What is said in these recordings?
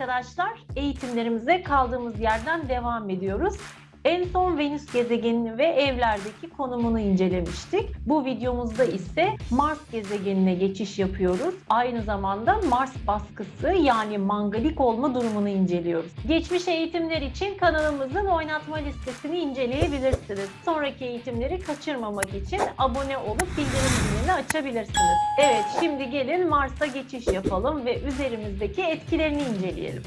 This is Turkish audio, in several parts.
arkadaşlar. Eğitimlerimize kaldığımız yerden devam ediyoruz. En son Venüs gezegenini ve evlerdeki konumunu incelemiştik. Bu videomuzda ise Mars gezegenine geçiş yapıyoruz. Aynı zamanda Mars baskısı yani mangalik olma durumunu inceliyoruz. Geçmiş eğitimler için kanalımızın oynatma listesini inceleyebilirsiniz. Sonraki eğitimleri kaçırmamak için abone olup bildirim zilini açabilirsiniz. Evet şimdi gelin Mars'a geçiş yapalım ve üzerimizdeki etkilerini inceleyelim.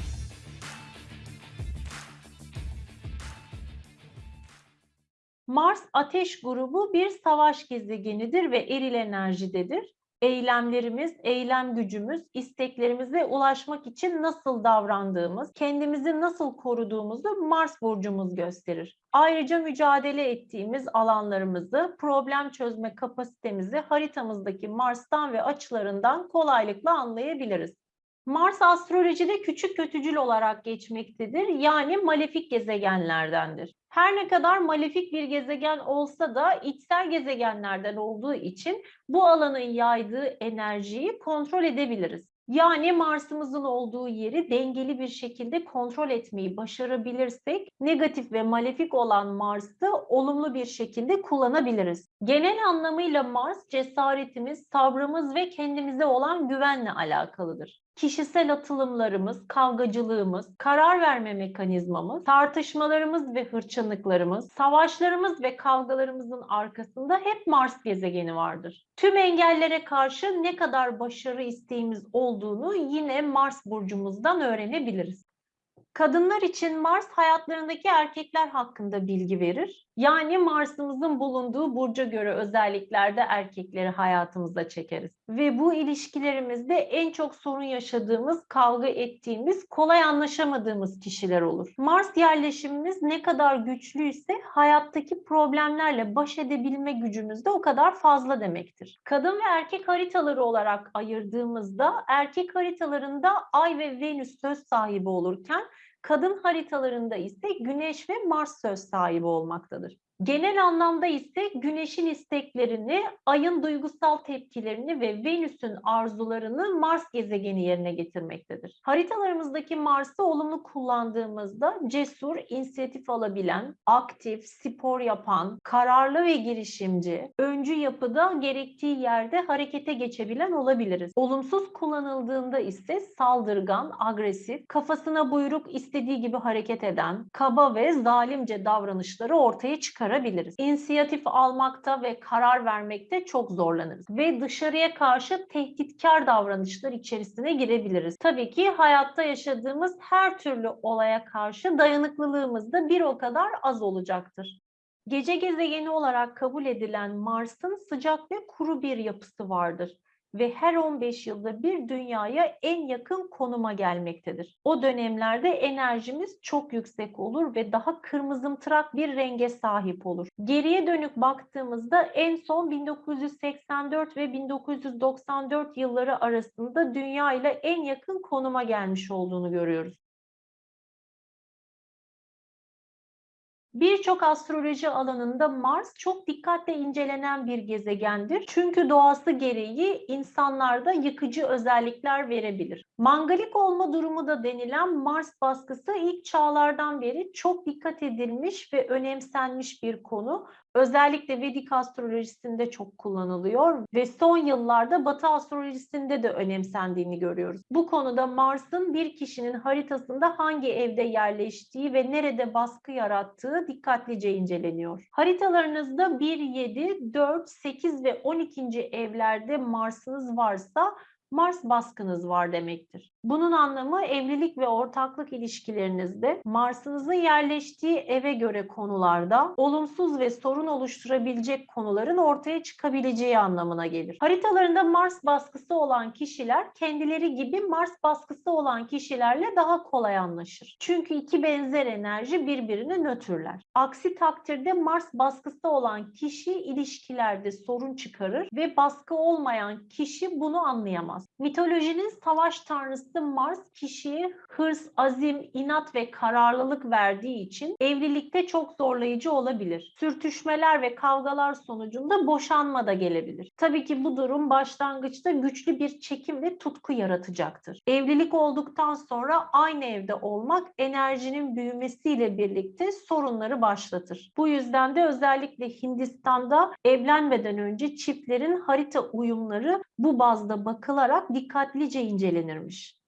Mars ateş grubu bir savaş gezegenidir ve eril enerjidedir. Eylemlerimiz, eylem gücümüz, isteklerimize ulaşmak için nasıl davrandığımız, kendimizi nasıl koruduğumuzu Mars burcumuz gösterir. Ayrıca mücadele ettiğimiz alanlarımızı, problem çözme kapasitemizi haritamızdaki Mars'tan ve açılarından kolaylıkla anlayabiliriz. Mars astrolojide küçük kötücül olarak geçmektedir. Yani malefik gezegenlerdendir. Her ne kadar malefik bir gezegen olsa da içsel gezegenlerden olduğu için bu alanın yaydığı enerjiyi kontrol edebiliriz. Yani Mars'ımızın olduğu yeri dengeli bir şekilde kontrol etmeyi başarabilirsek negatif ve malefik olan Mars'ı olumlu bir şekilde kullanabiliriz. Genel anlamıyla Mars cesaretimiz, sabrımız ve kendimize olan güvenle alakalıdır kişisel atılımlarımız, kavgacılığımız, karar verme mekanizmamız, tartışmalarımız ve hırçınlıklarımız, savaşlarımız ve kavgalarımızın arkasında hep Mars gezegeni vardır. Tüm engellere karşı ne kadar başarı isteğimiz olduğunu yine Mars burcumuzdan öğrenebiliriz. Kadınlar için Mars hayatlarındaki erkekler hakkında bilgi verir. Yani Mars'ımızın bulunduğu burca göre özelliklerde erkekleri hayatımıza çekeriz. Ve bu ilişkilerimizde en çok sorun yaşadığımız, kavga ettiğimiz, kolay anlaşamadığımız kişiler olur. Mars yerleşimimiz ne kadar güçlüyse hayattaki problemlerle baş edebilme gücümüz de o kadar fazla demektir. Kadın ve erkek haritaları olarak ayırdığımızda erkek haritalarında Ay ve Venüs söz sahibi olurken Kadın haritalarında ise Güneş ve Mars söz sahibi olmaktadır. Genel anlamda ise Güneş'in isteklerini, Ay'ın duygusal tepkilerini ve Venüs'ün arzularını Mars gezegeni yerine getirmektedir. Haritalarımızdaki Mars'ı olumlu kullandığımızda cesur, inisiyatif alabilen, aktif, spor yapan, kararlı ve girişimci, öncü yapıda gerektiği yerde harekete geçebilen olabiliriz. Olumsuz kullanıldığında ise saldırgan, agresif, kafasına buyruk istediği gibi hareket eden, kaba ve zalimce davranışları ortaya çıkarır çıkarabiliriz. İnisiyatif almakta ve karar vermekte çok zorlanırız ve dışarıya karşı tehditkar davranışlar içerisine girebiliriz. Tabii ki hayatta yaşadığımız her türlü olaya karşı dayanıklılığımız da bir o kadar az olacaktır. Gece gezegeni olarak kabul edilen Mars'ın sıcak ve kuru bir yapısı vardır ve her 15 yılda bir dünyaya en yakın konuma gelmektedir. O dönemlerde enerjimiz çok yüksek olur ve daha kırmızımtırak bir renge sahip olur. Geriye dönük baktığımızda en son 1984 ve 1994 yılları arasında dünya ile en yakın konuma gelmiş olduğunu görüyoruz. Birçok astroloji alanında Mars çok dikkatle incelenen bir gezegendir. Çünkü doğası gereği insanlarda yıkıcı özellikler verebilir. Mangalik olma durumu da denilen Mars baskısı ilk çağlardan beri çok dikkat edilmiş ve önemsenmiş bir konu. Özellikle Vedik astrolojisinde çok kullanılıyor ve son yıllarda Batı astrolojisinde de önemsendiğini görüyoruz. Bu konuda Mars'ın bir kişinin haritasında hangi evde yerleştiği ve nerede baskı yarattığı dikkatlice inceleniyor. Haritalarınızda 1, 7, 4, 8 ve 12. evlerde Mars'ınız varsa Mars baskınız var demektir. Bunun anlamı evlilik ve ortaklık ilişkilerinizde Mars'ınızın yerleştiği eve göre konularda olumsuz ve sorun oluşturabilecek konuların ortaya çıkabileceği anlamına gelir. Haritalarında Mars baskısı olan kişiler kendileri gibi Mars baskısı olan kişilerle daha kolay anlaşır. Çünkü iki benzer enerji birbirini nötrler. Aksi takdirde Mars baskısı olan kişi ilişkilerde sorun çıkarır ve baskı olmayan kişi bunu anlayamaz. Mitolojinin savaş tanrısı alması Mars kişiye hırs, azim, inat ve kararlılık verdiği için evlilikte çok zorlayıcı olabilir. Sürtüşmeler ve kavgalar sonucunda boşanma da gelebilir. Tabii ki bu durum başlangıçta güçlü bir çekim ve tutku yaratacaktır. Evlilik olduktan sonra aynı evde olmak enerjinin büyümesiyle birlikte sorunları başlatır. Bu yüzden de özellikle Hindistan'da evlenmeden önce çiftlerin harita uyumları bu bazda bakılarak dikkatlice incelenirmiş.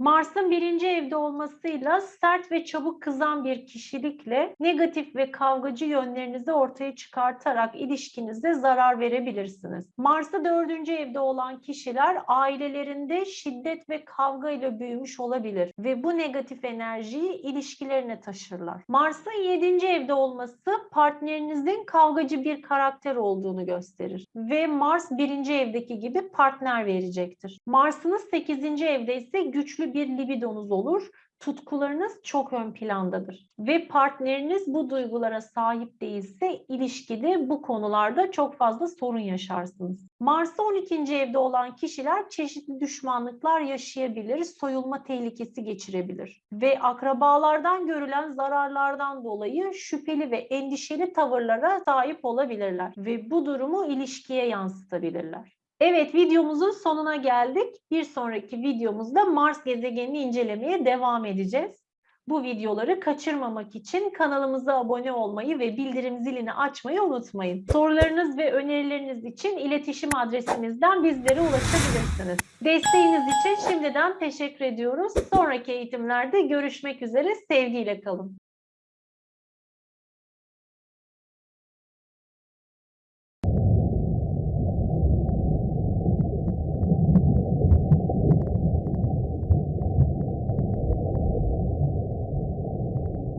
Mars'ın birinci evde olmasıyla sert ve çabuk kızan bir kişilikle negatif ve kavgacı yönlerinizi ortaya çıkartarak ilişkinize zarar verebilirsiniz. Mars'ı dördüncü evde olan kişiler ailelerinde şiddet ve kavga ile büyümüş olabilir ve bu negatif enerjiyi ilişkilerine taşırlar. Mars'ın yedinci evde olması partnerinizin kavgacı bir karakter olduğunu gösterir ve Mars birinci evdeki gibi partner verecektir. Mars'ınız sekizinci evde ise bir libidonuz olur. Tutkularınız çok ön plandadır ve partneriniz bu duygulara sahip değilse ilişkide bu konularda çok fazla sorun yaşarsınız. Mars'ta 12. evde olan kişiler çeşitli düşmanlıklar yaşayabilir, soyulma tehlikesi geçirebilir ve akrabalardan görülen zararlardan dolayı şüpheli ve endişeli tavırlara sahip olabilirler ve bu durumu ilişkiye yansıtabilirler. Evet videomuzun sonuna geldik. Bir sonraki videomuzda Mars gezegenini incelemeye devam edeceğiz. Bu videoları kaçırmamak için kanalımıza abone olmayı ve bildirim zilini açmayı unutmayın. Sorularınız ve önerileriniz için iletişim adresimizden bizlere ulaşabilirsiniz. Desteğiniz için şimdiden teşekkür ediyoruz. Sonraki eğitimlerde görüşmek üzere. Sevgiyle kalın.